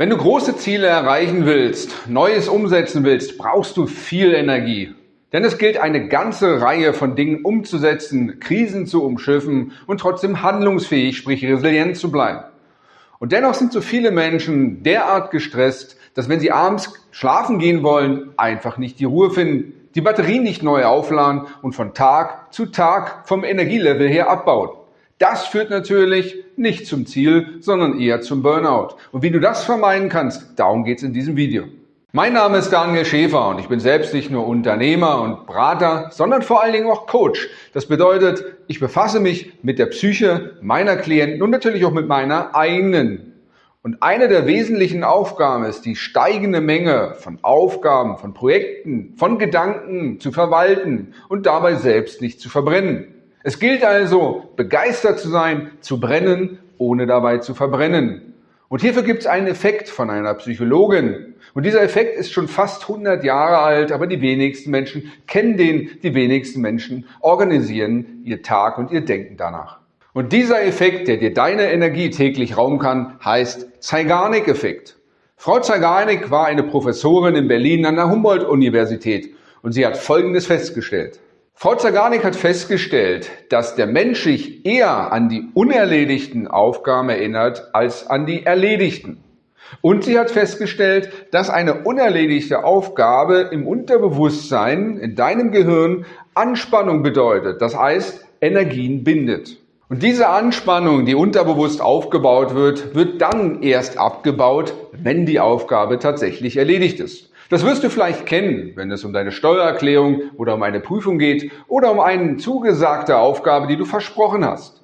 Wenn du große Ziele erreichen willst, Neues umsetzen willst, brauchst du viel Energie. Denn es gilt eine ganze Reihe von Dingen umzusetzen, Krisen zu umschiffen und trotzdem handlungsfähig, sprich resilient zu bleiben. Und dennoch sind so viele Menschen derart gestresst, dass wenn sie abends schlafen gehen wollen, einfach nicht die Ruhe finden, die Batterien nicht neu aufladen und von Tag zu Tag vom Energielevel her abbauen. Das führt natürlich nicht zum Ziel, sondern eher zum Burnout. Und wie du das vermeiden kannst, darum geht es in diesem Video. Mein Name ist Daniel Schäfer und ich bin selbst nicht nur Unternehmer und Berater, sondern vor allen Dingen auch Coach. Das bedeutet, ich befasse mich mit der Psyche meiner Klienten und natürlich auch mit meiner eigenen. Und eine der wesentlichen Aufgaben ist, die steigende Menge von Aufgaben, von Projekten, von Gedanken zu verwalten und dabei selbst nicht zu verbrennen. Es gilt also, begeistert zu sein, zu brennen, ohne dabei zu verbrennen. Und hierfür gibt es einen Effekt von einer Psychologin. Und dieser Effekt ist schon fast 100 Jahre alt, aber die wenigsten Menschen kennen den, die wenigsten Menschen organisieren ihr Tag und ihr Denken danach. Und dieser Effekt, der dir deine Energie täglich rauben kann, heißt Zeigarnik-Effekt. Frau Zeigarnik war eine Professorin in Berlin an der Humboldt-Universität und sie hat Folgendes festgestellt. Frau Zaganik hat festgestellt, dass der Mensch sich eher an die unerledigten Aufgaben erinnert als an die erledigten. Und sie hat festgestellt, dass eine unerledigte Aufgabe im Unterbewusstsein, in deinem Gehirn, Anspannung bedeutet. Das heißt, Energien bindet. Und diese Anspannung, die unterbewusst aufgebaut wird, wird dann erst abgebaut, wenn die Aufgabe tatsächlich erledigt ist. Das wirst du vielleicht kennen, wenn es um deine Steuererklärung oder um eine Prüfung geht oder um eine zugesagte Aufgabe, die du versprochen hast.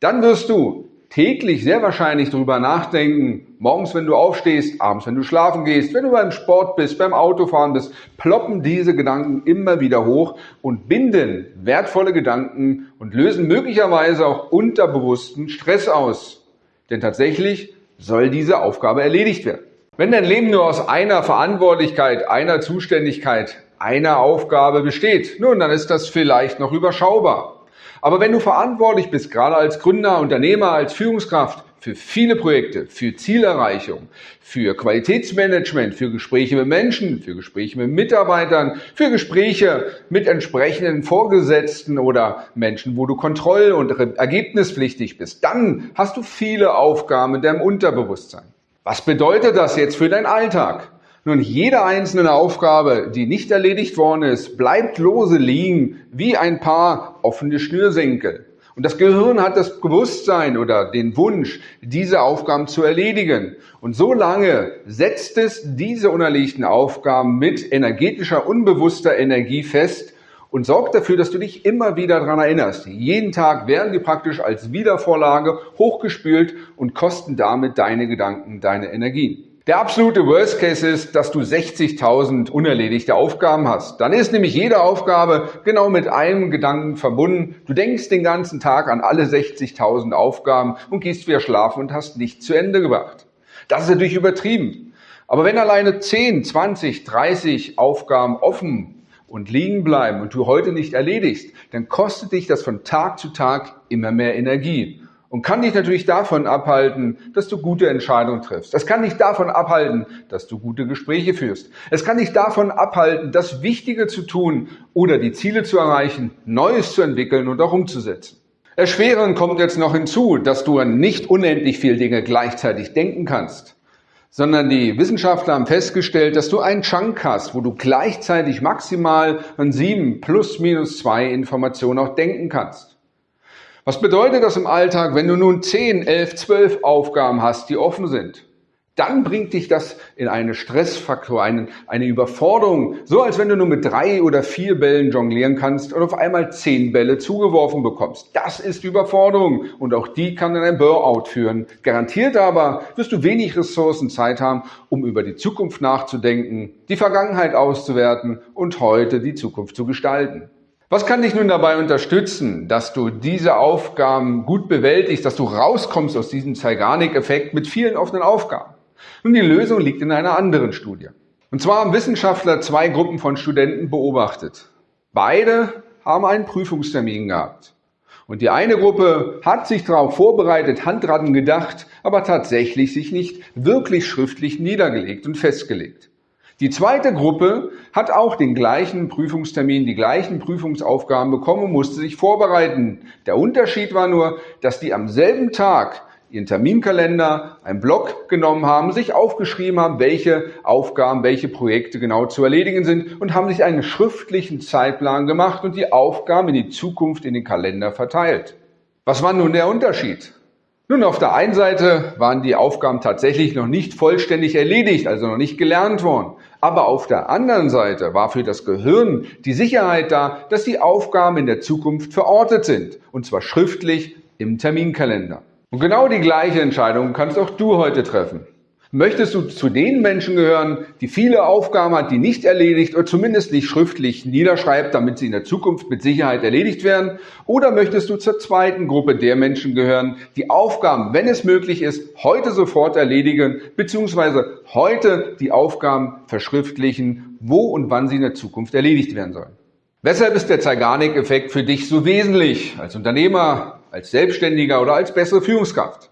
Dann wirst du täglich sehr wahrscheinlich darüber nachdenken, morgens, wenn du aufstehst, abends, wenn du schlafen gehst, wenn du beim Sport bist, beim Autofahren bist, ploppen diese Gedanken immer wieder hoch und binden wertvolle Gedanken und lösen möglicherweise auch unterbewussten Stress aus. Denn tatsächlich soll diese Aufgabe erledigt werden. Wenn dein Leben nur aus einer Verantwortlichkeit, einer Zuständigkeit, einer Aufgabe besteht, nun, dann ist das vielleicht noch überschaubar. Aber wenn du verantwortlich bist, gerade als Gründer, Unternehmer, als Führungskraft, für viele Projekte, für Zielerreichung, für Qualitätsmanagement, für Gespräche mit Menschen, für Gespräche mit Mitarbeitern, für Gespräche mit entsprechenden Vorgesetzten oder Menschen, wo du kontroll- und ergebnispflichtig bist, dann hast du viele Aufgaben in deinem Unterbewusstsein. Was bedeutet das jetzt für deinen Alltag? Nun, jede einzelne Aufgabe, die nicht erledigt worden ist, bleibt lose liegen wie ein paar offene Schnürsenkel. Und das Gehirn hat das Bewusstsein oder den Wunsch, diese Aufgaben zu erledigen. Und so lange setzt es diese unerlegten Aufgaben mit energetischer, unbewusster Energie fest, und sorgt dafür, dass du dich immer wieder daran erinnerst. Jeden Tag werden die praktisch als Wiedervorlage hochgespült und kosten damit deine Gedanken, deine Energie. Der absolute Worst Case ist, dass du 60.000 unerledigte Aufgaben hast. Dann ist nämlich jede Aufgabe genau mit einem Gedanken verbunden. Du denkst den ganzen Tag an alle 60.000 Aufgaben und gehst wieder schlafen und hast nichts zu Ende gebracht. Das ist natürlich übertrieben. Aber wenn alleine 10, 20, 30 Aufgaben offen und liegen bleiben und du heute nicht erledigst, dann kostet dich das von Tag zu Tag immer mehr Energie und kann dich natürlich davon abhalten, dass du gute Entscheidungen triffst. Es kann dich davon abhalten, dass du gute Gespräche führst. Es kann dich davon abhalten, das Wichtige zu tun oder die Ziele zu erreichen, Neues zu entwickeln und auch umzusetzen. Erschwerend kommt jetzt noch hinzu, dass du an nicht unendlich viele Dinge gleichzeitig denken kannst sondern die Wissenschaftler haben festgestellt, dass du einen Chunk hast, wo du gleichzeitig maximal an sieben plus minus zwei Informationen auch denken kannst. Was bedeutet das im Alltag, wenn du nun zehn, elf, zwölf Aufgaben hast, die offen sind? Dann bringt dich das in einen Stressfaktor, eine, eine Überforderung, so als wenn du nur mit drei oder vier Bällen jonglieren kannst und auf einmal zehn Bälle zugeworfen bekommst. Das ist Überforderung und auch die kann in ein Burnout führen. Garantiert aber wirst du wenig Ressourcen Zeit haben, um über die Zukunft nachzudenken, die Vergangenheit auszuwerten und heute die Zukunft zu gestalten. Was kann dich nun dabei unterstützen, dass du diese Aufgaben gut bewältigst, dass du rauskommst aus diesem Zeigarnik-Effekt mit vielen offenen Aufgaben? Nun, die Lösung liegt in einer anderen Studie. Und zwar haben Wissenschaftler zwei Gruppen von Studenten beobachtet. Beide haben einen Prüfungstermin gehabt. Und die eine Gruppe hat sich darauf vorbereitet, Handratten gedacht, aber tatsächlich sich nicht wirklich schriftlich niedergelegt und festgelegt. Die zweite Gruppe hat auch den gleichen Prüfungstermin, die gleichen Prüfungsaufgaben bekommen und musste sich vorbereiten. Der Unterschied war nur, dass die am selben Tag ihren Terminkalender, einen Blog genommen haben, sich aufgeschrieben haben, welche Aufgaben, welche Projekte genau zu erledigen sind und haben sich einen schriftlichen Zeitplan gemacht und die Aufgaben in die Zukunft in den Kalender verteilt. Was war nun der Unterschied? Nun, auf der einen Seite waren die Aufgaben tatsächlich noch nicht vollständig erledigt, also noch nicht gelernt worden. Aber auf der anderen Seite war für das Gehirn die Sicherheit da, dass die Aufgaben in der Zukunft verortet sind, und zwar schriftlich im Terminkalender. Und genau die gleiche Entscheidung kannst auch du heute treffen. Möchtest du zu den Menschen gehören, die viele Aufgaben hat, die nicht erledigt oder zumindest nicht schriftlich niederschreibt, damit sie in der Zukunft mit Sicherheit erledigt werden? Oder möchtest du zur zweiten Gruppe der Menschen gehören, die Aufgaben, wenn es möglich ist, heute sofort erledigen, beziehungsweise heute die Aufgaben verschriftlichen, wo und wann sie in der Zukunft erledigt werden sollen? Weshalb ist der Zeigarnik-Effekt für dich so wesentlich als Unternehmer, als Selbstständiger oder als bessere Führungskraft?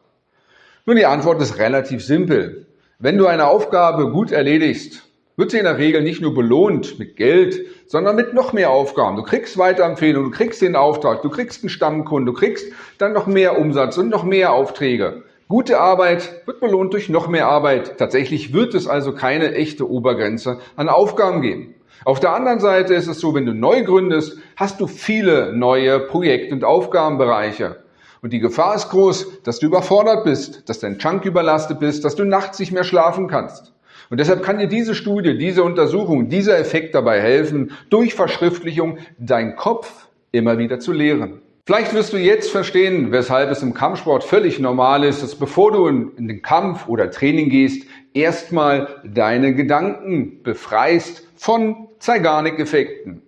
Nun, die Antwort ist relativ simpel. Wenn du eine Aufgabe gut erledigst, wird sie in der Regel nicht nur belohnt mit Geld, sondern mit noch mehr Aufgaben. Du kriegst Weiterempfehlungen, du kriegst den Auftrag, du kriegst einen Stammkunden, du kriegst dann noch mehr Umsatz und noch mehr Aufträge. Gute Arbeit wird belohnt durch noch mehr Arbeit. Tatsächlich wird es also keine echte Obergrenze an Aufgaben geben. Auf der anderen Seite ist es so, wenn du neu gründest, hast du viele neue Projekt- und Aufgabenbereiche. Und die Gefahr ist groß, dass du überfordert bist, dass dein Chunk überlastet bist, dass du nachts nicht mehr schlafen kannst. Und deshalb kann dir diese Studie, diese Untersuchung, dieser Effekt dabei helfen, durch Verschriftlichung deinen Kopf immer wieder zu leeren. Vielleicht wirst du jetzt verstehen, weshalb es im Kampfsport völlig normal ist, dass bevor du in den Kampf oder Training gehst, erstmal deine Gedanken befreist von Zeigarnik-Effekten.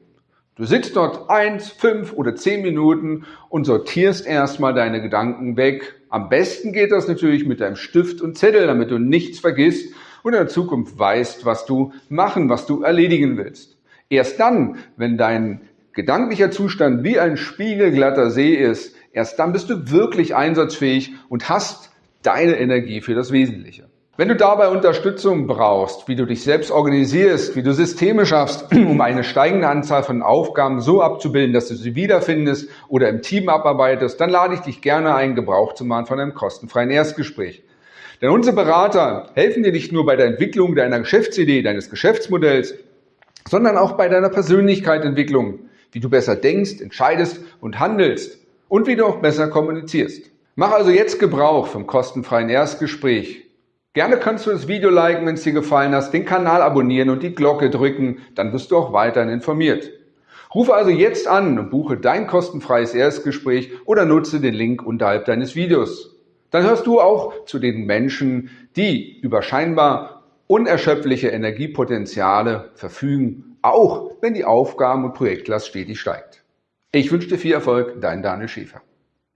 Du sitzt dort eins, fünf oder zehn Minuten und sortierst erstmal deine Gedanken weg. Am besten geht das natürlich mit deinem Stift und Zettel, damit du nichts vergisst und in der Zukunft weißt, was du machen, was du erledigen willst. Erst dann, wenn dein gedanklicher Zustand wie ein spiegelglatter See ist, erst dann bist du wirklich einsatzfähig und hast deine Energie für das Wesentliche. Wenn du dabei Unterstützung brauchst, wie du dich selbst organisierst, wie du Systeme schaffst, um eine steigende Anzahl von Aufgaben so abzubilden, dass du sie wiederfindest oder im Team abarbeitest, dann lade ich dich gerne ein, Gebrauch zu machen von einem kostenfreien Erstgespräch. Denn unsere Berater helfen dir nicht nur bei der Entwicklung deiner Geschäftsidee, deines Geschäftsmodells, sondern auch bei deiner Persönlichkeitsentwicklung, wie du besser denkst, entscheidest und handelst und wie du auch besser kommunizierst. Mach also jetzt Gebrauch vom kostenfreien Erstgespräch Gerne kannst du das Video liken, wenn es dir gefallen hat, den Kanal abonnieren und die Glocke drücken, dann wirst du auch weiterhin informiert. Rufe also jetzt an und buche dein kostenfreies Erstgespräch oder nutze den Link unterhalb deines Videos. Dann hörst du auch zu den Menschen, die über scheinbar unerschöpfliche Energiepotenziale verfügen, auch wenn die Aufgaben- und Projektlast stetig steigt. Ich wünsche dir viel Erfolg, dein Daniel Schäfer.